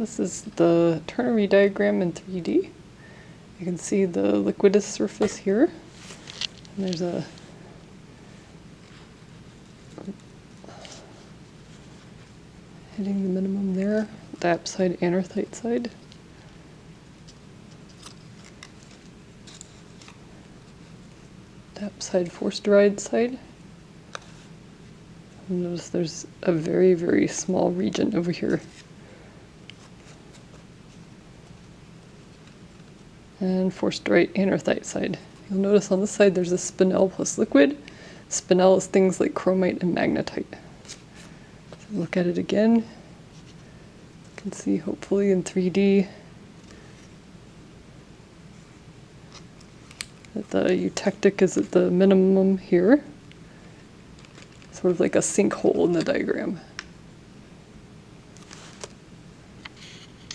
This is the ternary diagram in 3D. You can see the liquidus surface here. And there's a hitting the minimum there, diopside, anorthite side. Dap side, forsterite side. Notice there's a very, very small region over here. And forsterite anorthite side. You'll notice on this side there's a spinel plus liquid. Spinel is things like chromite and magnetite. So look at it again. You can see hopefully in 3D that the eutectic is at the minimum here sort of like a sinkhole in the diagram.